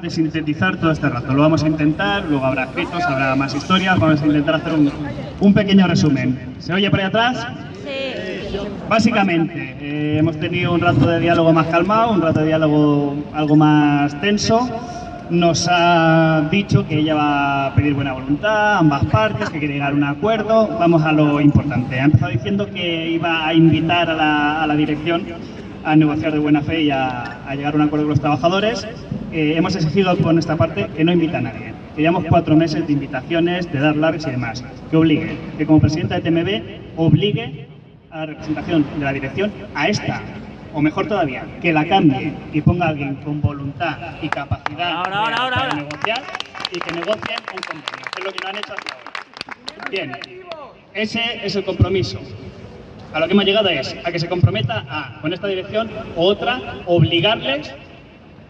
de sintetizar todo este rato. Lo vamos a intentar, luego habrá escritos, habrá más historias, vamos a intentar hacer un, un pequeño resumen. ¿Se oye por ahí atrás? Sí. Básicamente, eh, hemos tenido un rato de diálogo más calmado, un rato de diálogo algo más tenso. Nos ha dicho que ella va a pedir buena voluntad, ambas partes, que quiere llegar a un acuerdo. Vamos a lo importante. Ha empezado diciendo que iba a invitar a la, a la dirección a negociar de buena fe y a, a llegar a un acuerdo con los trabajadores. Eh, hemos exigido por nuestra parte que no invita a nadie. Que llevamos cuatro meses de invitaciones, de dar largas y demás. Que obligue, que como presidenta de TMB obligue a la representación de la dirección a esta, o mejor todavía, que la cambie y ponga a alguien con voluntad y capacidad Ahora, ahora, real ahora, para negociar y que negocien un convenio, que es lo que no han hecho hasta ahora. Bien, ese es el compromiso. A lo que hemos llegado es a que se comprometa a, con esta dirección o otra, obligarles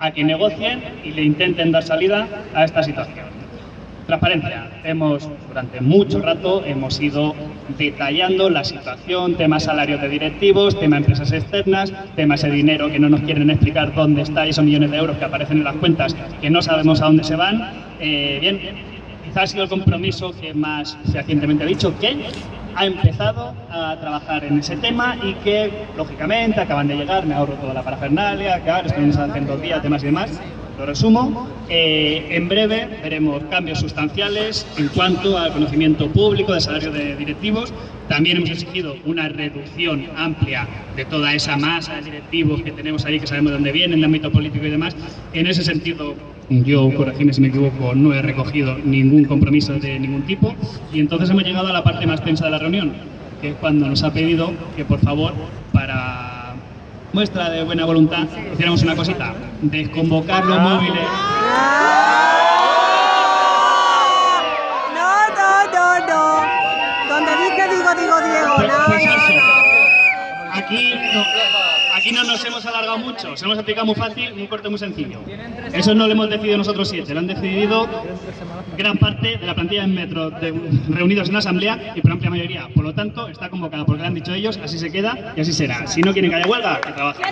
a que negocien y le intenten dar salida a esta situación. Transparencia. Hemos, durante mucho rato, hemos ido detallando la situación, temas salarios de directivos, tema empresas externas, tema ese dinero que no nos quieren explicar dónde está, y esos millones de euros que aparecen en las cuentas que no sabemos a dónde se van. Eh, bien, quizás ha sido el compromiso que más fehacientemente ha dicho que ha empezado a trabajar en ese tema y que, lógicamente, acaban de llegar, me ahorro toda la parafernalia, claro, estamos hace dos días, temas y demás, lo resumo. Eh, en breve veremos cambios sustanciales en cuanto al conocimiento público de salario de directivos. También hemos exigido una reducción amplia de toda esa masa de directivos que tenemos ahí, que sabemos de dónde vienen, de ámbito político y demás. En ese sentido, yo, corregidme si me equivoco, no he recogido ningún compromiso de ningún tipo. Y entonces hemos llegado a la parte más tensa de la reunión, que es cuando nos ha pedido que, por favor, para muestra de buena voluntad, hiciéramos una cosita, desconvocar los móviles. No, no, no, no. Donde dije digo, digo Diego. Pues- No, pues no, eso. no. Aquí no, aquí no nos hemos alargado mucho, se hemos aplicado muy fácil, un corte muy sencillo. Eso no lo hemos decidido nosotros siete, lo han decidido gran parte de la plantilla en Metro de- reunidos en la asamblea y por amplia mayoría. Por lo tanto, está convocada porque lo han dicho ellos, así se queda y así será. Si no quieren que haya huelga, que trabajen.